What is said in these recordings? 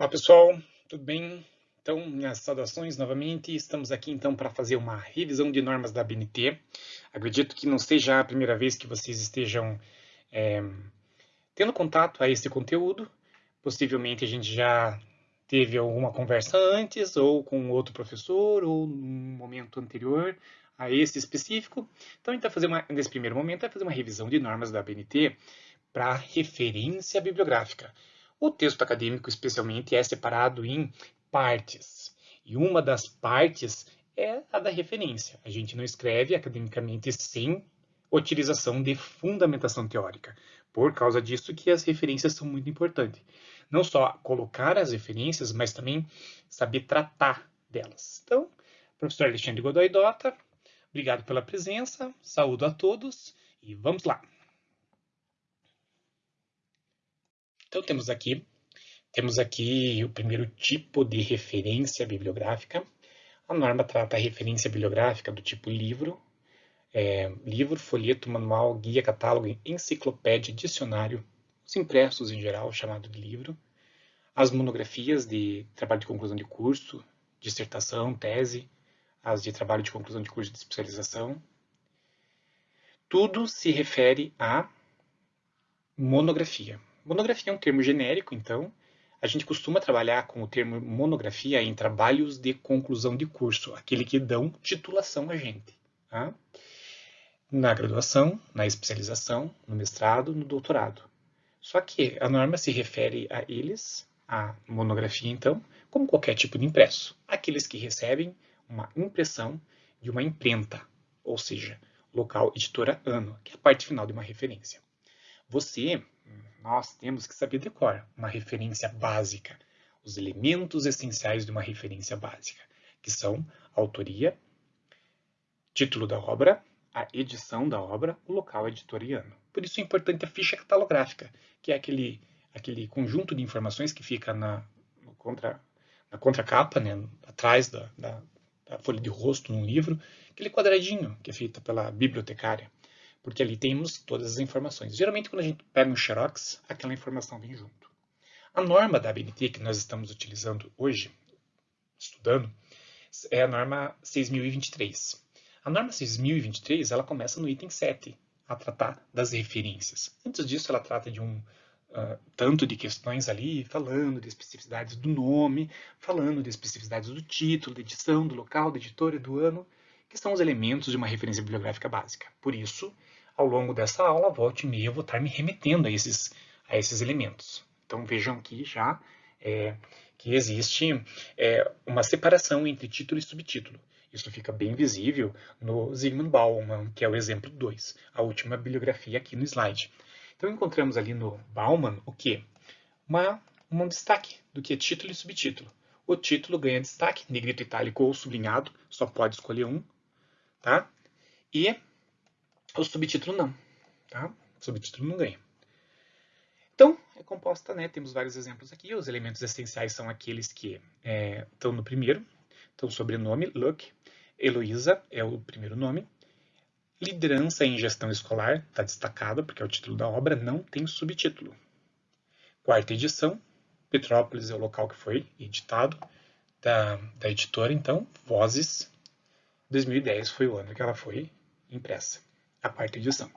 Olá pessoal, tudo bem? Então, minhas saudações novamente. Estamos aqui então para fazer uma revisão de normas da BNT. Acredito que não seja a primeira vez que vocês estejam é, tendo contato a esse conteúdo. Possivelmente a gente já teve alguma conversa antes, ou com outro professor, ou num momento anterior a esse específico. Então, a gente fazer uma, nesse primeiro momento, fazer uma revisão de normas da BNT para referência bibliográfica. O texto acadêmico, especialmente, é separado em partes. E uma das partes é a da referência. A gente não escreve academicamente sem utilização de fundamentação teórica. Por causa disso que as referências são muito importantes. Não só colocar as referências, mas também saber tratar delas. Então, professor Alexandre Godoy Dota, obrigado pela presença, saúdo a todos e vamos lá. Então temos aqui, temos aqui o primeiro tipo de referência bibliográfica. A norma trata a referência bibliográfica do tipo livro, é, livro, folheto, manual, guia, catálogo, enciclopédia, dicionário, os impressos em geral, chamado de livro, as monografias de trabalho de conclusão de curso, dissertação, tese, as de trabalho de conclusão de curso de especialização. Tudo se refere à monografia. Monografia é um termo genérico, então a gente costuma trabalhar com o termo monografia em trabalhos de conclusão de curso, aquele que dão titulação a gente. Tá? Na graduação, na especialização, no mestrado, no doutorado. Só que a norma se refere a eles, a monografia então, como qualquer tipo de impresso. Aqueles que recebem uma impressão de uma imprenta, ou seja, local editora ano, que é a parte final de uma referência. Você nós temos que saber decorar uma referência básica, os elementos essenciais de uma referência básica, que são a autoria, título da obra, a edição da obra, o local editoriano. Por isso é importante a ficha catalográfica, que é aquele, aquele conjunto de informações que fica na, contra, na contracapa, né, atrás da, da, da folha de rosto num livro, aquele quadradinho que é feito pela bibliotecária porque ali temos todas as informações. Geralmente, quando a gente pega um xerox, aquela informação vem junto. A norma da ABNT que nós estamos utilizando hoje, estudando, é a norma 6023. A norma 6023 ela começa no item 7, a tratar das referências. Antes disso, ela trata de um uh, tanto de questões ali, falando de especificidades do nome, falando de especificidades do título, da edição, do local, da editora do ano, que são os elementos de uma referência bibliográfica básica. Por isso, ao longo dessa aula, volte e meia, eu vou estar me remetendo a esses, a esses elementos. Então vejam aqui já é, que existe é, uma separação entre título e subtítulo. Isso fica bem visível no Zygmunt Bauman, que é o exemplo 2, a última bibliografia aqui no slide. Então encontramos ali no Bauman o quê? Uma, um destaque do que é título e subtítulo. O título ganha destaque, negrito itálico ou sublinhado, só pode escolher um, tá? E o subtítulo não, tá? O subtítulo não ganha. Então, é composta, né? Temos vários exemplos aqui. Os elementos essenciais são aqueles que é, estão no primeiro. Então, sobrenome, Luck. Heloísa é o primeiro nome. Liderança em gestão escolar, está destacado, porque é o título da obra, não tem subtítulo. Quarta edição, Petrópolis é o local que foi editado, da, da editora, então, Vozes, 2010 foi o ano que ela foi impressa a parte de edição.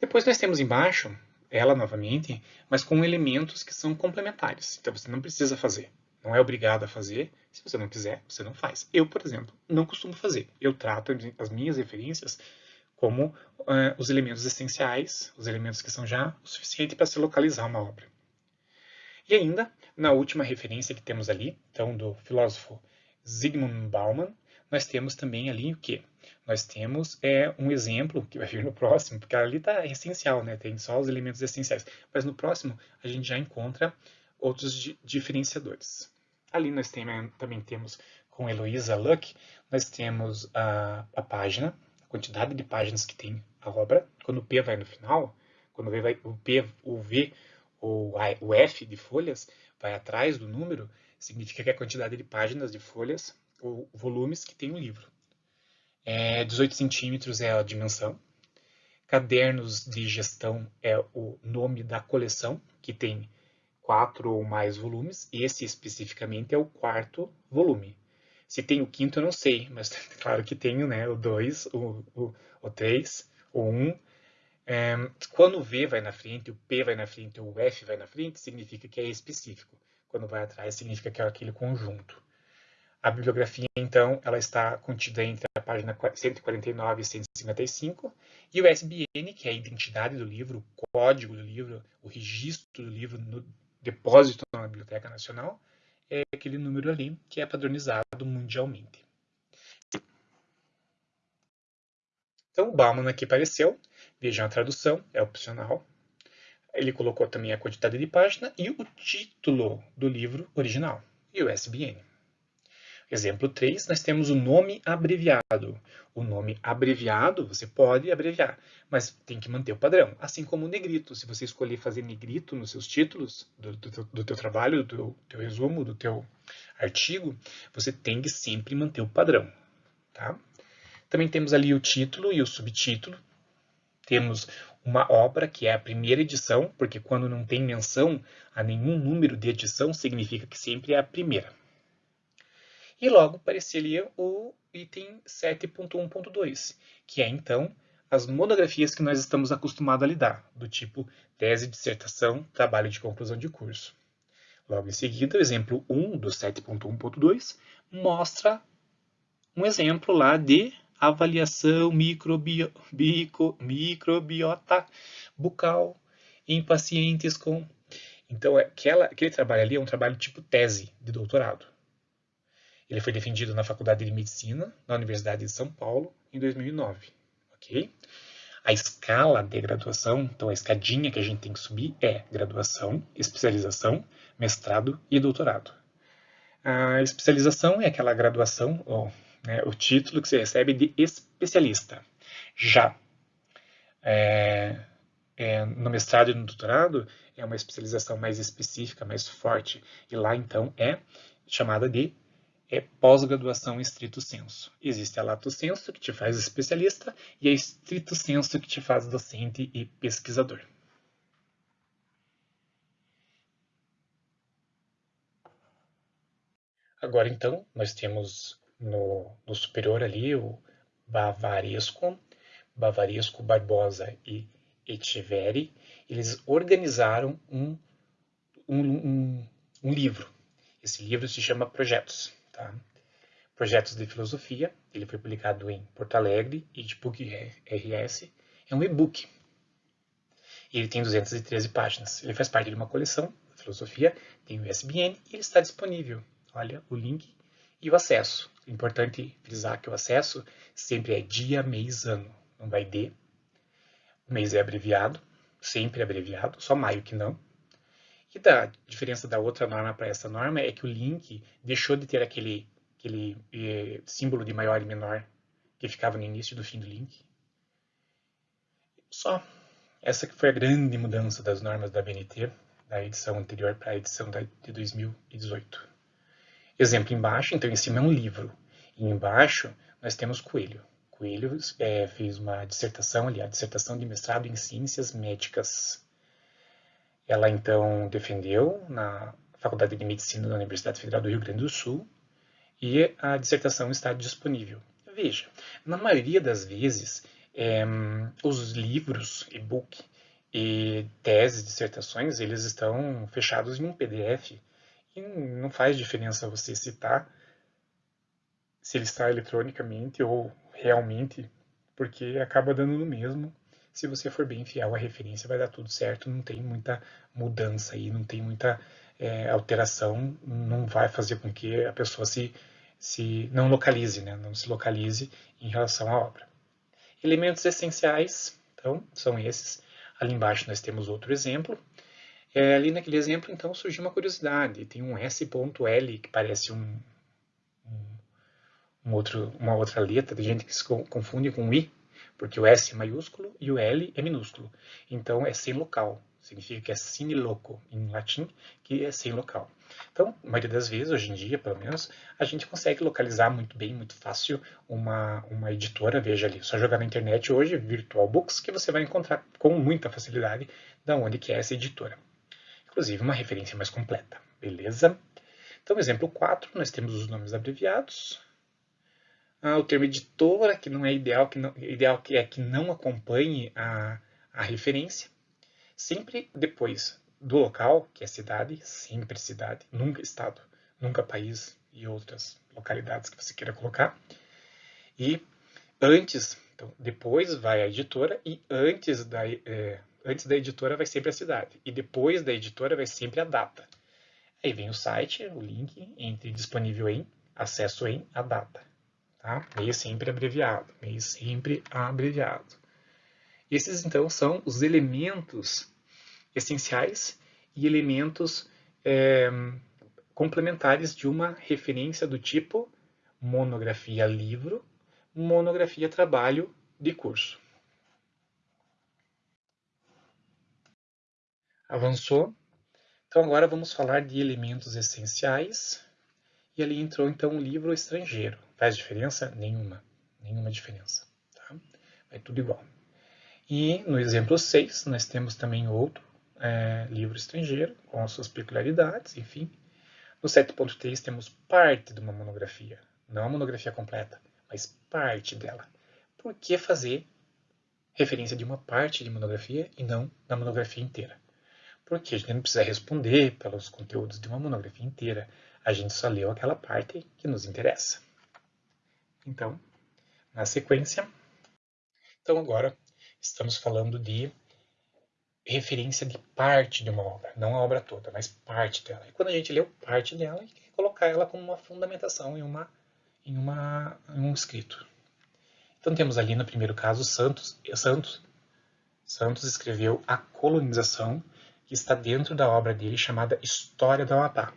Depois nós temos embaixo ela novamente, mas com elementos que são complementares. Então você não precisa fazer. Não é obrigado a fazer. Se você não quiser, você não faz. Eu, por exemplo, não costumo fazer. Eu trato as minhas referências como uh, os elementos essenciais, os elementos que são já o suficiente para se localizar uma obra. E ainda, na última referência que temos ali, então do filósofo Zygmunt Bauman, nós temos também ali o que? Nós temos é, um exemplo que vai vir no próximo, porque ali está essencial, né? tem só os elementos essenciais. Mas no próximo a gente já encontra outros di diferenciadores. Ali nós tem, também temos com Heloísa Luck, nós temos a, a página, a quantidade de páginas que tem a obra. Quando o P vai no final, quando o, vai, o P, o V ou o F de folhas vai atrás do número, significa que a quantidade de páginas de folhas volumes que tem o livro. É, 18 centímetros é a dimensão. Cadernos de gestão é o nome da coleção, que tem quatro ou mais volumes, esse especificamente é o quarto volume. Se tem o quinto, eu não sei, mas claro que tenho né, o 2, o 3, o 1. Um. É, quando o V vai na frente, o P vai na frente o F vai na frente, significa que é específico. Quando vai atrás, significa que é aquele conjunto. A bibliografia, então, ela está contida entre a página 149 e 155, e o SBN, que é a identidade do livro, o código do livro, o registro do livro no depósito na Biblioteca Nacional, é aquele número ali que é padronizado mundialmente. Então, o Bauman aqui apareceu, vejam a tradução, é opcional. Ele colocou também a quantidade de página e o título do livro original, e o SBN. Exemplo 3, nós temos o nome abreviado. O nome abreviado, você pode abreviar, mas tem que manter o padrão. Assim como o negrito. Se você escolher fazer negrito nos seus títulos do, do, do teu trabalho, do teu, teu, resumo, do teu artigo, você tem que sempre manter o padrão. Tá? Também temos ali o título e o subtítulo. Temos uma obra, que é a primeira edição, porque quando não tem menção a nenhum número de edição, significa que sempre é a primeira e logo apareceria o item 7.1.2, que é então as monografias que nós estamos acostumados a lidar, do tipo tese, dissertação, trabalho de conclusão de curso. Logo em seguida, o exemplo 1 do 7.1.2 mostra um exemplo lá de avaliação microbio, bico, microbiota bucal em pacientes com... Então, aquela, aquele trabalho ali é um trabalho tipo tese de doutorado. Ele foi defendido na Faculdade de Medicina, na Universidade de São Paulo, em 2009. Ok? A escala de graduação, então a escadinha que a gente tem que subir é graduação, especialização, mestrado e doutorado. A especialização é aquela graduação, ou né, o título que você recebe de especialista. Já é, é, no mestrado e no doutorado é uma especialização mais específica, mais forte, e lá então é chamada de é pós-graduação estrito senso. Existe a lato senso, que te faz especialista, e a estrito senso, que te faz docente e pesquisador. Agora, então, nós temos no, no superior ali o Bavaresco, Bavaresco, Barbosa e Echeverri. Eles organizaram um, um, um, um livro. Esse livro se chama Projetos. Tá? Projetos de Filosofia, ele foi publicado em Porto Alegre, Edbook RS, é um e-book. Ele tem 213 páginas. Ele faz parte de uma coleção de filosofia, tem o ISBN e ele está disponível. Olha o link e o acesso. Importante frisar que o acesso sempre é dia, mês, ano. Não vai de. O mês é abreviado, sempre abreviado, só maio que não. E da diferença da outra norma para essa norma é que o link deixou de ter aquele, aquele eh, símbolo de maior e menor que ficava no início e do fim do link. Só. Essa que foi a grande mudança das normas da BNT, da edição anterior para a edição de 2018. Exemplo embaixo, então em cima é um livro. E embaixo nós temos Coelho. Coelho é, fez uma dissertação ali, a dissertação de mestrado em Ciências Médicas ela então defendeu na Faculdade de Medicina da Universidade Federal do Rio Grande do Sul e a dissertação está disponível. Veja, na maioria das vezes, é, os livros, e-book e teses, dissertações, eles estão fechados em um PDF e não faz diferença você citar se ele está eletronicamente ou realmente, porque acaba dando no mesmo se você for bem fiel à referência, vai dar tudo certo, não tem muita mudança aí, não tem muita é, alteração, não vai fazer com que a pessoa se, se não localize, né? não se localize em relação à obra. Elementos essenciais, então, são esses. Ali embaixo nós temos outro exemplo. É, ali naquele exemplo, então, surgiu uma curiosidade. Tem um S.L que parece um, um, um outro, uma outra letra, tem gente que se confunde com I, porque o S é maiúsculo e o L é minúsculo. Então, é sem local. Significa que é sine loco, em latim, que é sem local. Então, a maioria das vezes, hoje em dia, pelo menos, a gente consegue localizar muito bem, muito fácil, uma, uma editora. Veja ali, só jogar na internet hoje, Virtual Books, que você vai encontrar com muita facilidade da onde que é essa editora. inclusive uma referência mais completa, beleza? Então, exemplo 4, nós temos os nomes abreviados. Ah, o termo editora, que não é ideal, que não, ideal que é que não acompanhe a, a referência. Sempre depois do local, que é cidade, sempre cidade, nunca estado, nunca país e outras localidades que você queira colocar. E antes, então, depois vai a editora e antes da, é, antes da editora vai sempre a cidade. E depois da editora vai sempre a data. Aí vem o site, o link entre disponível em, acesso em, a data. Tá? Meio sempre abreviado, meio sempre abreviado. Esses, então, são os elementos essenciais e elementos é, complementares de uma referência do tipo monografia livro, monografia trabalho de curso. Avançou então agora vamos falar de elementos essenciais. E ali entrou então o livro estrangeiro. Faz diferença? Nenhuma. Nenhuma diferença. Tá? É tudo igual. E no exemplo 6, nós temos também outro é, livro estrangeiro, com as suas peculiaridades, enfim. No 7.3 temos parte de uma monografia. Não a monografia completa, mas parte dela. Por que fazer referência de uma parte de monografia e não da monografia inteira? Porque a gente não precisa responder pelos conteúdos de uma monografia inteira, a gente só leu aquela parte que nos interessa. Então, na sequência, então agora estamos falando de referência de parte de uma obra, não a obra toda, mas parte dela. E quando a gente leu parte dela, a gente quer colocar ela como uma fundamentação em, uma, em, uma, em um escrito. Então temos ali no primeiro caso Santos, Santos, Santos escreveu a colonização que está dentro da obra dele chamada História da Amapá.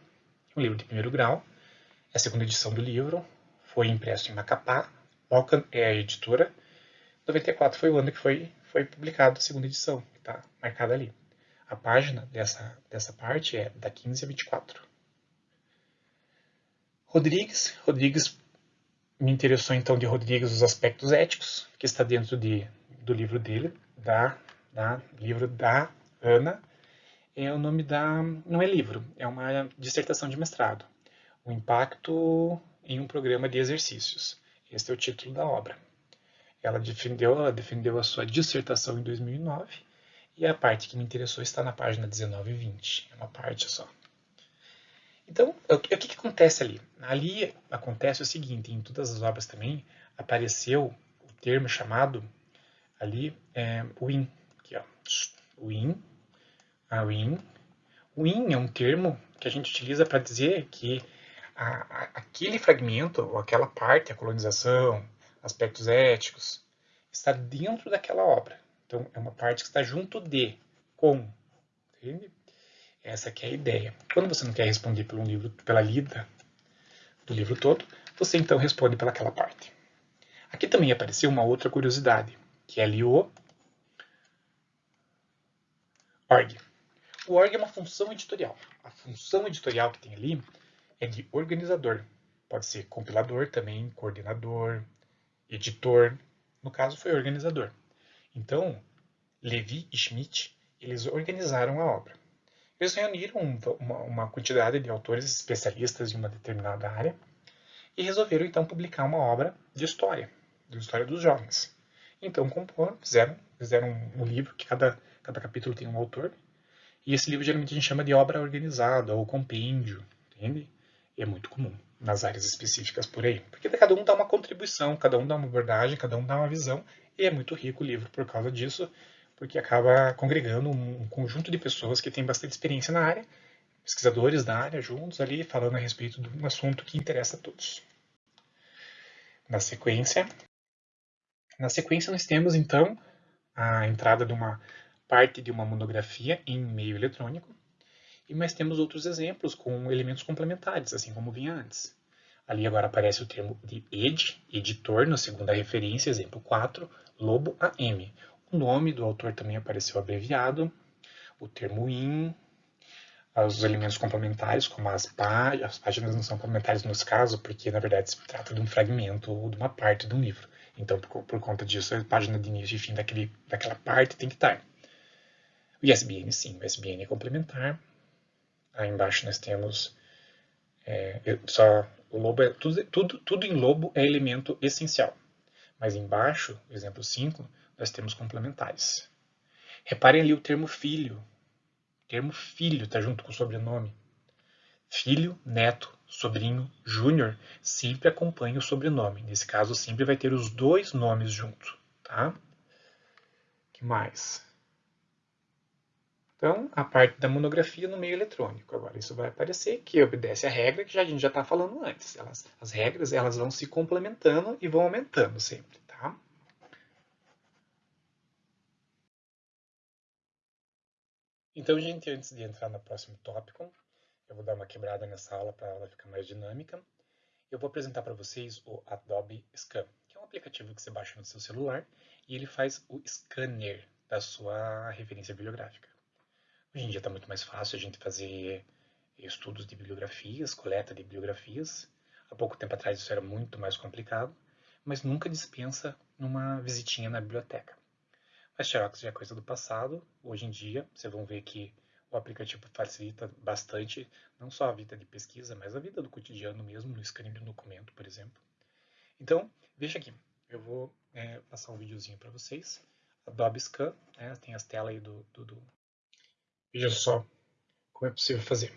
Um livro de primeiro grau, é a segunda edição do livro, foi impresso em Macapá, Balkan é a editora. 94 foi o ano que foi, foi publicado a segunda edição, que está marcada ali. A página dessa, dessa parte é da 15 a 24. Rodrigues, Rodrigues me interessou então de Rodrigues os aspectos éticos, que está dentro de, do livro dele, da, da livro da Ana é o nome da. não é livro, é uma dissertação de mestrado. O impacto em um programa de exercícios. Este é o título da obra. Ela defendeu, ela defendeu a sua dissertação em 2009 e a parte que me interessou está na página 19 e 20. É uma parte só. Então, o que, o que acontece ali? Ali acontece o seguinte: em todas as obras também apareceu o termo chamado ali é, win. Aqui, ó, win a win. Win é um termo que a gente utiliza para dizer que a, a, aquele fragmento, ou aquela parte, a colonização, aspectos éticos, está dentro daquela obra. Então, é uma parte que está junto de, com. Entende? Essa é a ideia. Quando você não quer responder pelo livro, pela lida do livro todo, você então responde pelaquela parte. Aqui também apareceu uma outra curiosidade, que é ali o org. O org é uma função editorial. A função editorial que tem ali é de organizador. Pode ser compilador também, coordenador, editor. No caso, foi organizador. Então, Levi e Schmidt, eles organizaram a obra. Eles reuniram uma, uma quantidade de autores especialistas em uma determinada área e resolveram então publicar uma obra de história, de história dos jovens. Então, comporam, fizeram, fizeram um livro que cada, cada capítulo tem um autor e esse livro geralmente a gente chama de obra organizada ou compêndio, entende? E é muito comum nas áreas específicas por aí. Porque cada um dá uma contribuição, cada um dá uma abordagem, cada um dá uma visão, e é muito rico o livro por causa disso, porque acaba congregando um conjunto de pessoas que têm bastante experiência na área, pesquisadores da área juntos ali, falando a respeito de um assunto que interessa a todos. Na sequência, na sequência nós temos então a entrada de uma parte de uma monografia em meio eletrônico, mas temos outros exemplos com elementos complementares, assim como vinha antes. Ali agora aparece o termo de ed, editor, na segunda referência, exemplo 4, Lobo AM. O nome do autor também apareceu abreviado, o termo in, os elementos complementares, como as páginas, as páginas não são complementares nos casos, porque na verdade se trata de um fragmento ou de uma parte de um livro. Então, por, por conta disso, a página de início e fim daquele, daquela parte tem que estar. O ISBN, sim, o ISBN é complementar. Aí embaixo nós temos é, só o lobo é, tudo, tudo, tudo em lobo é elemento essencial. Mas embaixo, exemplo 5, nós temos complementares. Reparem ali o termo filho. O termo filho está junto com o sobrenome. Filho, neto, sobrinho, júnior, sempre acompanha o sobrenome. Nesse caso, sempre vai ter os dois nomes junto. Tá? que mais? Então, a parte da monografia no meio eletrônico. Agora, isso vai aparecer que obedece a regra que a gente já está falando antes. Elas, as regras elas vão se complementando e vão aumentando sempre. Tá? Então, gente, antes de entrar no próximo tópico, eu vou dar uma quebrada nessa aula para ela ficar mais dinâmica. Eu vou apresentar para vocês o Adobe Scan, que é um aplicativo que você baixa no seu celular e ele faz o scanner da sua referência bibliográfica. Hoje em dia está muito mais fácil a gente fazer estudos de bibliografias, coleta de bibliografias. Há pouco tempo atrás isso era muito mais complicado, mas nunca dispensa numa visitinha na biblioteca. Mas Xerox já é coisa do passado. Hoje em dia, vocês vão ver que o aplicativo facilita bastante, não só a vida de pesquisa, mas a vida do cotidiano mesmo, no scanning de um documento, por exemplo. Então, veja aqui, eu vou é, passar um videozinho para vocês. Adobe Scan, né, tem as telas aí do, do, do, Veja só como é possível fazer.